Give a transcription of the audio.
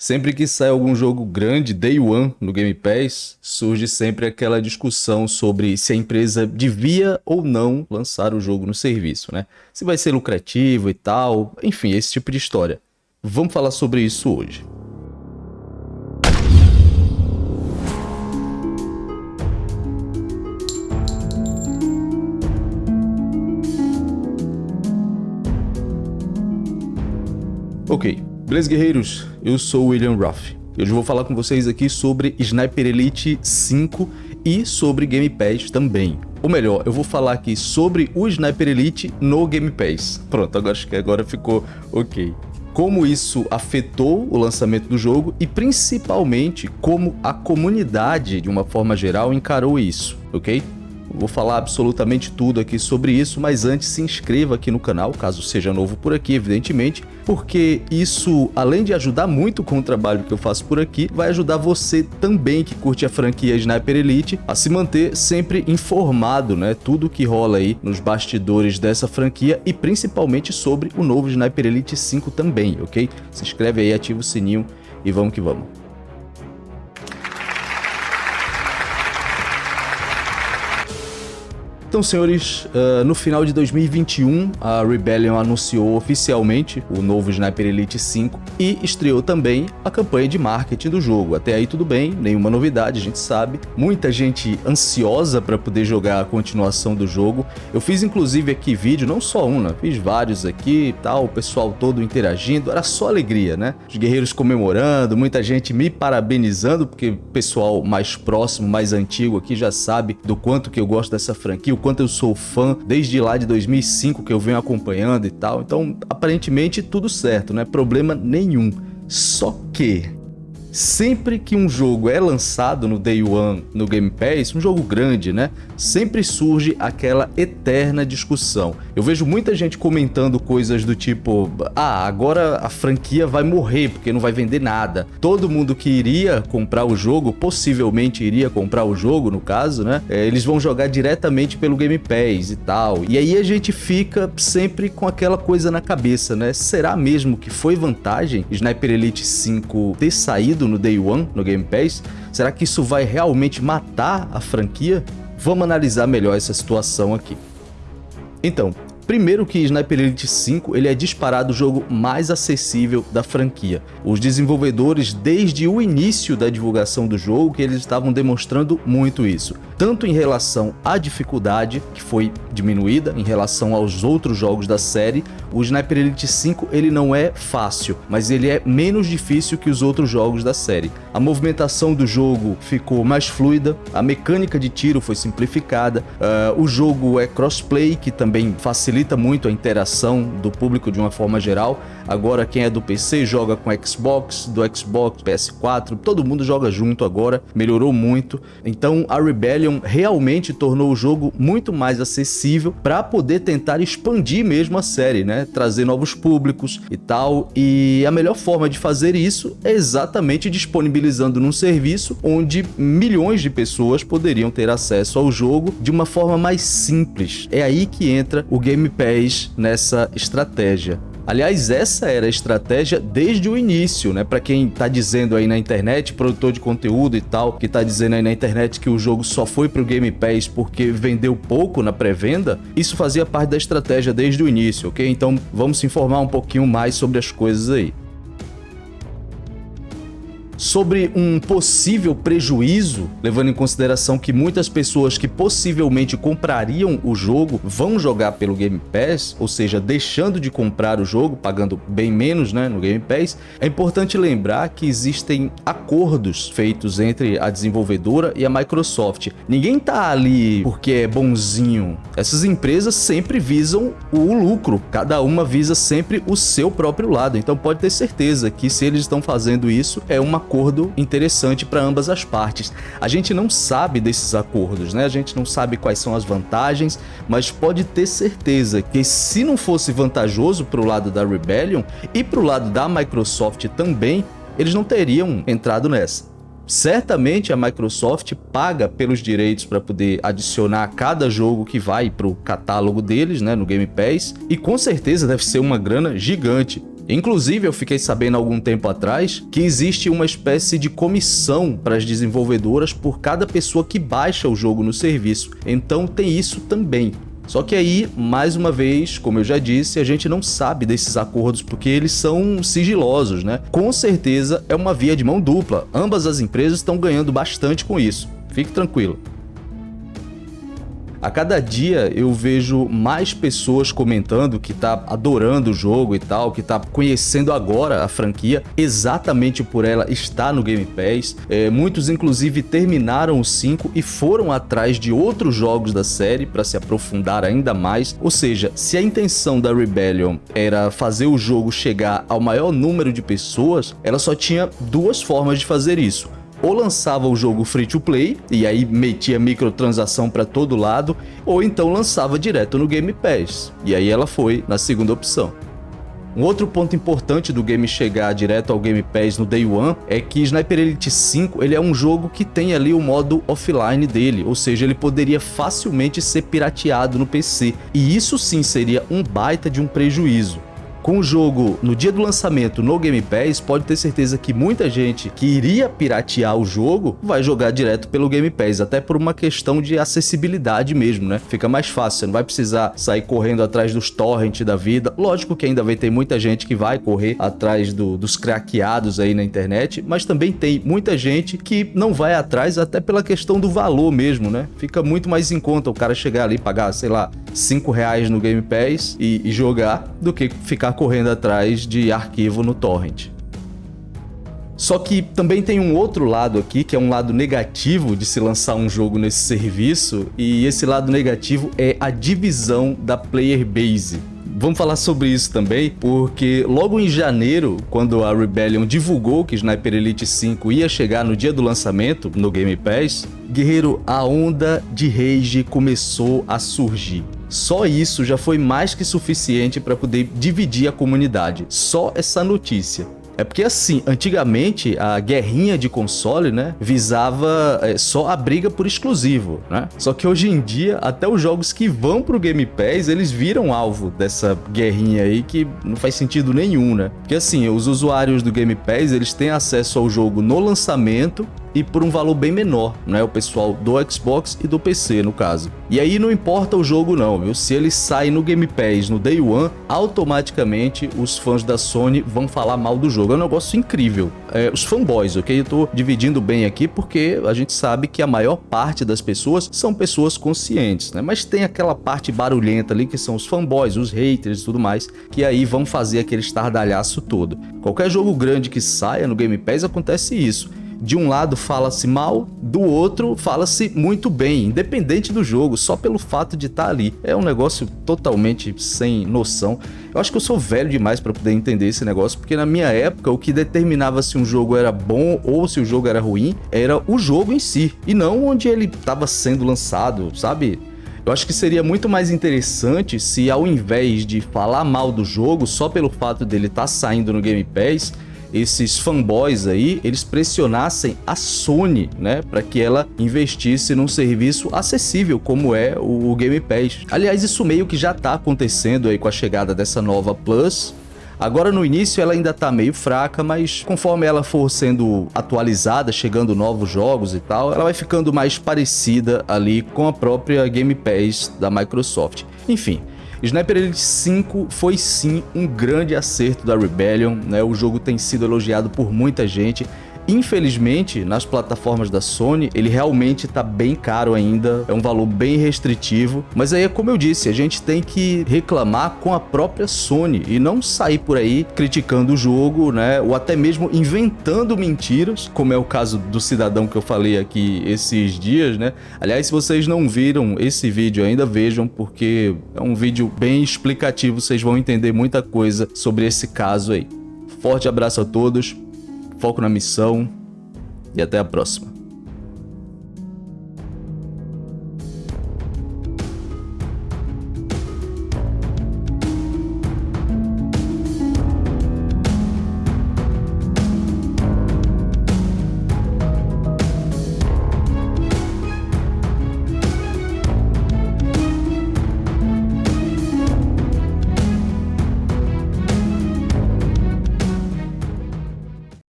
Sempre que sai algum jogo grande, Day One, no Game Pass, surge sempre aquela discussão sobre se a empresa devia ou não lançar o jogo no serviço, né? Se vai ser lucrativo e tal, enfim, esse tipo de história. Vamos falar sobre isso hoje. Ok, beleza guerreiros? Eu sou o William Ruff. Hoje eu vou falar com vocês aqui sobre Sniper Elite 5 e sobre Game Pass também. Ou melhor, eu vou falar aqui sobre o Sniper Elite no Game Pass. Pronto, agora acho que agora ficou ok. Como isso afetou o lançamento do jogo e principalmente como a comunidade, de uma forma geral, encarou isso, ok? Vou falar absolutamente tudo aqui sobre isso, mas antes se inscreva aqui no canal, caso seja novo por aqui, evidentemente, porque isso, além de ajudar muito com o trabalho que eu faço por aqui, vai ajudar você também que curte a franquia Sniper Elite a se manter sempre informado, né? Tudo que rola aí nos bastidores dessa franquia e principalmente sobre o novo Sniper Elite 5 também, ok? Se inscreve aí, ativa o sininho e vamos que vamos. Então, senhores, uh, no final de 2021, a Rebellion anunciou oficialmente o novo Sniper Elite 5 e estreou também a campanha de marketing do jogo. Até aí tudo bem, nenhuma novidade, a gente sabe. Muita gente ansiosa para poder jogar a continuação do jogo. Eu fiz inclusive aqui vídeo, não só um, né? fiz vários aqui e tal, o pessoal todo interagindo, era só alegria, né? Os guerreiros comemorando, muita gente me parabenizando, porque o pessoal mais próximo, mais antigo aqui já sabe do quanto que eu gosto dessa franquia, quanto eu sou fã desde lá de 2005 que eu venho acompanhando e tal. Então, aparentemente tudo certo, não é problema nenhum. Só que sempre que um jogo é lançado no Day One no Game Pass, um jogo grande, né? Sempre surge aquela eterna discussão. Eu vejo muita gente comentando coisas do tipo, ah, agora a franquia vai morrer porque não vai vender nada. Todo mundo que iria comprar o jogo, possivelmente iria comprar o jogo, no caso, né? É, eles vão jogar diretamente pelo Game Pass e tal. E aí a gente fica sempre com aquela coisa na cabeça, né? Será mesmo que foi vantagem Sniper Elite 5 ter saído no Day One, no Game Pass? Será que isso vai realmente matar a franquia? Vamos analisar melhor essa situação aqui. Então, Primeiro que Sniper Elite 5 ele é disparado o jogo mais acessível da franquia. Os desenvolvedores, desde o início da divulgação do jogo, que eles estavam demonstrando muito isso. Tanto em relação à dificuldade, que foi diminuída em relação aos outros jogos da série, o Sniper Elite 5 ele não é fácil, mas ele é menos difícil que os outros jogos da série. A movimentação do jogo ficou mais fluida, a mecânica de tiro foi simplificada, uh, o jogo é crossplay, que também facilita muito a interação do público de uma forma geral. Agora quem é do PC joga com Xbox, do Xbox, PS4, todo mundo joga junto agora, melhorou muito. Então a Rebellion realmente tornou o jogo muito mais acessível para poder tentar expandir mesmo a série, né? Trazer novos públicos e tal. E a melhor forma de fazer isso é exatamente disponibilizando num serviço onde milhões de pessoas poderiam ter acesso ao jogo de uma forma mais simples. É aí que entra o Game Pass nessa estratégia. Aliás, essa era a estratégia desde o início, né? Para quem tá dizendo aí na internet, produtor de conteúdo e tal, que tá dizendo aí na internet que o jogo só foi pro Game Pass porque vendeu pouco na pré-venda, isso fazia parte da estratégia desde o início, ok? Então vamos se informar um pouquinho mais sobre as coisas aí sobre um possível prejuízo, levando em consideração que muitas pessoas que possivelmente comprariam o jogo vão jogar pelo Game Pass, ou seja, deixando de comprar o jogo, pagando bem menos né, no Game Pass, é importante lembrar que existem acordos feitos entre a desenvolvedora e a Microsoft. Ninguém tá ali porque é bonzinho. Essas empresas sempre visam o lucro, cada uma visa sempre o seu próprio lado, então pode ter certeza que se eles estão fazendo isso, é uma acordo interessante para ambas as partes. A gente não sabe desses acordos, né? A gente não sabe quais são as vantagens, mas pode ter certeza que se não fosse vantajoso para o lado da Rebellion e para o lado da Microsoft também, eles não teriam entrado nessa. Certamente a Microsoft paga pelos direitos para poder adicionar cada jogo que vai para o catálogo deles, né, no Game Pass, e com certeza deve ser uma grana gigante. Inclusive, eu fiquei sabendo algum tempo atrás que existe uma espécie de comissão para as desenvolvedoras por cada pessoa que baixa o jogo no serviço. Então tem isso também. Só que aí, mais uma vez, como eu já disse, a gente não sabe desses acordos porque eles são sigilosos, né? Com certeza é uma via de mão dupla. Ambas as empresas estão ganhando bastante com isso. Fique tranquilo. A cada dia eu vejo mais pessoas comentando que tá adorando o jogo e tal, que tá conhecendo agora a franquia, exatamente por ela estar no Game Pass. É, muitos inclusive terminaram o 5 e foram atrás de outros jogos da série para se aprofundar ainda mais. Ou seja, se a intenção da Rebellion era fazer o jogo chegar ao maior número de pessoas, ela só tinha duas formas de fazer isso ou lançava o jogo free to play e aí metia microtransação para todo lado, ou então lançava direto no Game Pass. E aí ela foi na segunda opção. Um outro ponto importante do game chegar direto ao Game Pass no Day One é que Sniper Elite 5 ele é um jogo que tem ali o modo offline dele, ou seja, ele poderia facilmente ser pirateado no PC, e isso sim seria um baita de um prejuízo com o jogo no dia do lançamento no Game Pass, pode ter certeza que muita gente que iria piratear o jogo vai jogar direto pelo Game Pass, até por uma questão de acessibilidade mesmo, né? Fica mais fácil, você não vai precisar sair correndo atrás dos torrents da vida. Lógico que ainda vai ter muita gente que vai correr atrás do, dos craqueados aí na internet, mas também tem muita gente que não vai atrás até pela questão do valor mesmo, né? Fica muito mais em conta o cara chegar ali e pagar, sei lá, 5 reais no Game Pass e, e jogar do que ficar correndo atrás de arquivo no torrent. Só que também tem um outro lado aqui, que é um lado negativo de se lançar um jogo nesse serviço, e esse lado negativo é a divisão da player base. Vamos falar sobre isso também, porque logo em janeiro, quando a Rebellion divulgou que Sniper Elite 5 ia chegar no dia do lançamento no Game Pass, guerreiro, a onda de rage começou a surgir. Só isso já foi mais que suficiente para poder dividir a comunidade. Só essa notícia. É porque assim, antigamente a guerrinha de console, né, visava é, só a briga por exclusivo, né? Só que hoje em dia, até os jogos que vão pro Game Pass, eles viram alvo dessa guerrinha aí que não faz sentido nenhum, né? Porque assim, os usuários do Game Pass, eles têm acesso ao jogo no lançamento e por um valor bem menor, né? O pessoal do Xbox e do PC, no caso. E aí não importa o jogo não, viu? Se ele sai no Game Pass no Day One, automaticamente os fãs da Sony vão falar mal do jogo. É um negócio incrível. É, os fanboys, ok? Eu tô dividindo bem aqui porque a gente sabe que a maior parte das pessoas são pessoas conscientes, né? Mas tem aquela parte barulhenta ali que são os fanboys, os haters e tudo mais, que aí vão fazer aquele estardalhaço todo. Qualquer jogo grande que saia no Game Pass acontece isso de um lado fala-se mal, do outro fala-se muito bem, independente do jogo, só pelo fato de estar tá ali. É um negócio totalmente sem noção. Eu acho que eu sou velho demais para poder entender esse negócio, porque na minha época o que determinava se um jogo era bom ou se o jogo era ruim era o jogo em si, e não onde ele estava sendo lançado, sabe? Eu acho que seria muito mais interessante se ao invés de falar mal do jogo só pelo fato dele estar tá saindo no Game Pass, esses fanboys aí, eles pressionassem a Sony, né, para que ela investisse num serviço acessível como é o Game Pass. Aliás, isso meio que já tá acontecendo aí com a chegada dessa nova Plus, Agora no início ela ainda tá meio fraca, mas conforme ela for sendo atualizada, chegando novos jogos e tal, ela vai ficando mais parecida ali com a própria Game Pass da Microsoft. Enfim, Sniper Elite 5 foi sim um grande acerto da Rebellion, né? o jogo tem sido elogiado por muita gente, Infelizmente, nas plataformas da Sony, ele realmente está bem caro ainda, é um valor bem restritivo, mas aí é como eu disse, a gente tem que reclamar com a própria Sony e não sair por aí criticando o jogo, né, ou até mesmo inventando mentiras, como é o caso do cidadão que eu falei aqui esses dias, né? Aliás, se vocês não viram esse vídeo ainda, vejam, porque é um vídeo bem explicativo, vocês vão entender muita coisa sobre esse caso aí. Forte abraço a todos, foco na missão e até a próxima.